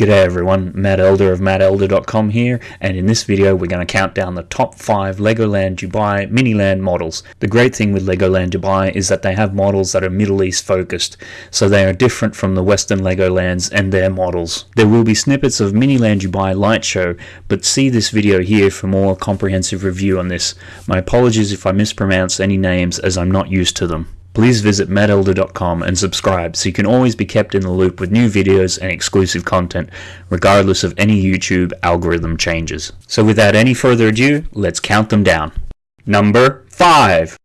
G'day everyone, Matt Elder of mattelder.com here, and in this video we're going to count down the top 5 Legoland Dubai Miniland models. The great thing with Legoland Dubai is that they have models that are Middle East focused, so they are different from the Western Legolands and their models. There will be snippets of Miniland Dubai Light Show, but see this video here for more comprehensive review on this. My apologies if I mispronounce any names as I'm not used to them. Please visit mattelder.com and subscribe so you can always be kept in the loop with new videos and exclusive content, regardless of any YouTube algorithm changes. So without any further ado, let's count them down. Number 5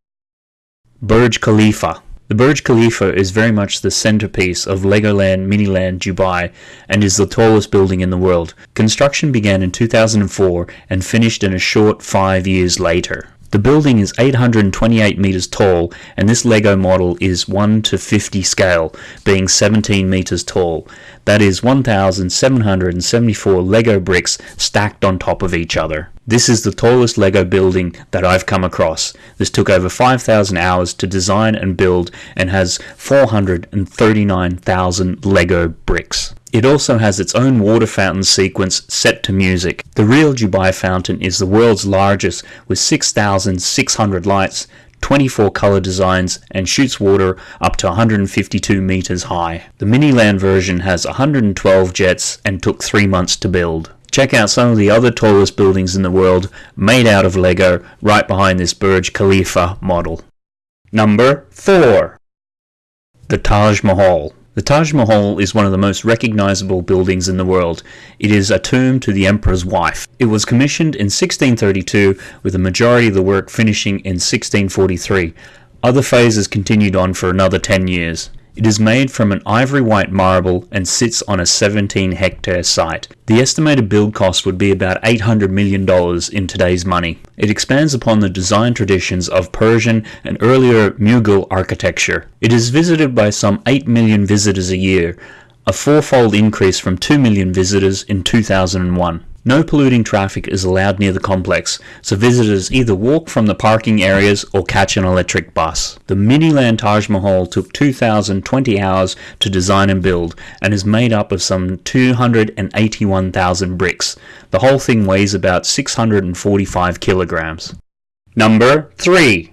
Burj Khalifa the Burj Khalifa is very much the centerpiece of Legoland Miniland Dubai and is the tallest building in the world. Construction began in 2004 and finished in a short five years later. The building is 828 meters tall and this Lego model is 1 to 50 scale, being 17 meters tall. That is 1,774 Lego bricks stacked on top of each other. This is the tallest Lego building that I've come across. This took over 5,000 hours to design and build and has 439,000 Lego bricks. It also has its own water fountain sequence set to music. The real Dubai fountain is the world's largest with 6,600 lights, 24 color designs, and shoots water up to 152 meters high. The Miniland version has 112 jets and took 3 months to build. Check out some of the other tallest buildings in the world made out of Lego right behind this Burj Khalifa model. Number 4 The Taj Mahal the Taj Mahal is one of the most recognizable buildings in the world. It is a tomb to the emperor's wife. It was commissioned in 1632 with the majority of the work finishing in 1643. Other phases continued on for another 10 years. It is made from an ivory white marble and sits on a 17 hectare site. The estimated build cost would be about $800 million in today's money. It expands upon the design traditions of Persian and earlier Mughal architecture. It is visited by some 8 million visitors a year, a fourfold increase from 2 million visitors in 2001. No polluting traffic is allowed near the complex, so visitors either walk from the parking areas or catch an electric bus. The Miniland Taj Mahal took 2,020 hours to design and build, and is made up of some 281,000 bricks. The whole thing weighs about 645 kilograms. Number 3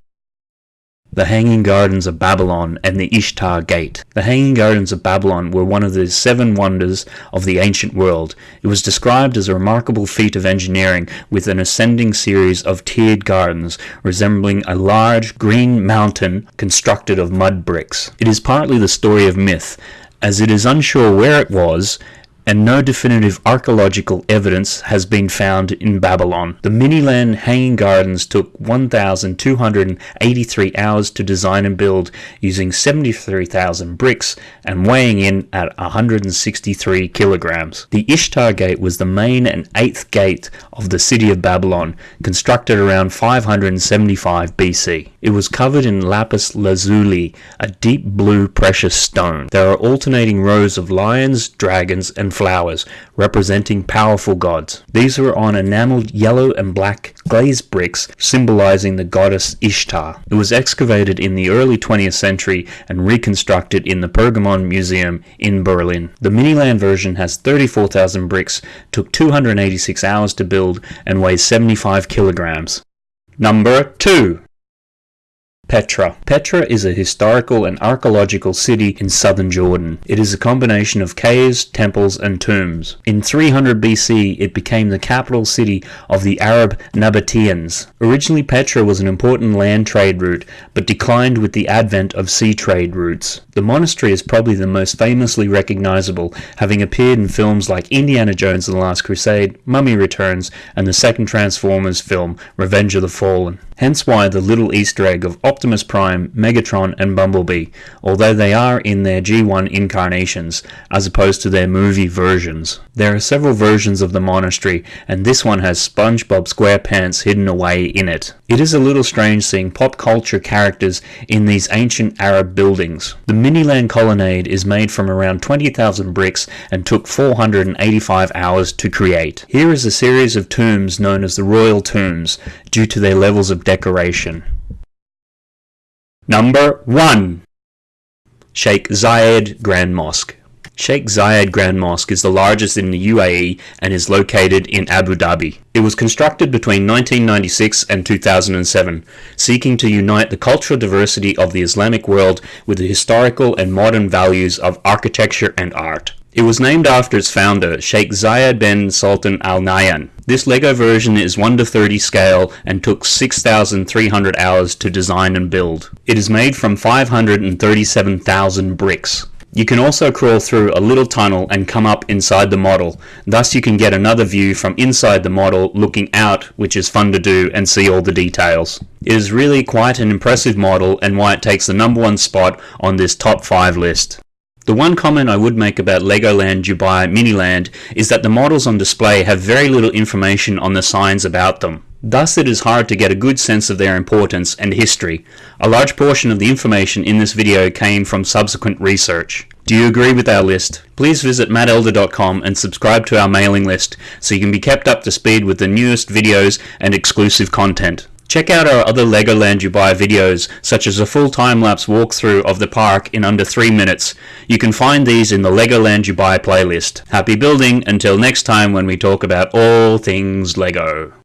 the Hanging Gardens of Babylon and the Ishtar Gate. The Hanging Gardens of Babylon were one of the seven wonders of the ancient world. It was described as a remarkable feat of engineering with an ascending series of tiered gardens resembling a large green mountain constructed of mud bricks. It is partly the story of myth, as it is unsure where it was and no definitive archaeological evidence has been found in Babylon. The Miniland Hanging Gardens took 1,283 hours to design and build using 73,000 bricks and weighing in at 163 kilograms. The Ishtar Gate was the main and eighth gate of the city of Babylon, constructed around 575 BC. It was covered in lapis lazuli, a deep blue precious stone. There are alternating rows of lions, dragons, and flowers, representing powerful gods. These were on enameled yellow and black glazed bricks, symbolizing the goddess Ishtar. It was excavated in the early 20th century and reconstructed in the Pergamon Museum in Berlin. The Miniland version has 34,000 bricks, took 286 hours to build, and weighs 75 kilograms. Number 2 Petra. Petra is a historical and archaeological city in southern Jordan. It is a combination of caves, temples, and tombs. In 300 BC, it became the capital city of the Arab Nabateans. Originally, Petra was an important land trade route, but declined with the advent of sea trade routes. The monastery is probably the most famously recognizable, having appeared in films like Indiana Jones and the Last Crusade, Mummy Returns, and the second Transformers film, Revenge of the Fallen. Hence why the little Easter egg of Optimus Prime, Megatron, and Bumblebee, although they are in their G1 incarnations, as opposed to their movie versions. There are several versions of the monastery, and this one has SpongeBob SquarePants hidden away in it. It is a little strange seeing pop culture characters in these ancient Arab buildings. The Miniland Colonnade is made from around 20,000 bricks and took 485 hours to create. Here is a series of tombs known as the Royal Tombs, due to their levels of decoration. Number 1 Sheikh Zayed Grand Mosque Sheikh Zayed Grand Mosque is the largest in the UAE and is located in Abu Dhabi. It was constructed between 1996 and 2007, seeking to unite the cultural diversity of the Islamic world with the historical and modern values of architecture and art. It was named after its founder, Sheikh Zayed bin Sultan Al Nahyan. This LEGO version is 1 to 30 scale and took 6,300 hours to design and build. It is made from 537,000 bricks. You can also crawl through a little tunnel and come up inside the model. Thus you can get another view from inside the model looking out, which is fun to do and see all the details. It is really quite an impressive model and why it takes the number one spot on this top 5 list. The one comment I would make about Legoland Dubai Miniland is that the models on display have very little information on the signs about them. Thus it is hard to get a good sense of their importance and history. A large portion of the information in this video came from subsequent research. Do you agree with our list? Please visit mattelder.com and subscribe to our mailing list so you can be kept up to speed with the newest videos and exclusive content. Check out our other Legoland Dubai videos, such as a full time-lapse walkthrough of the park in under 3 minutes. You can find these in the Legoland Dubai playlist. Happy building until next time when we talk about all things Lego.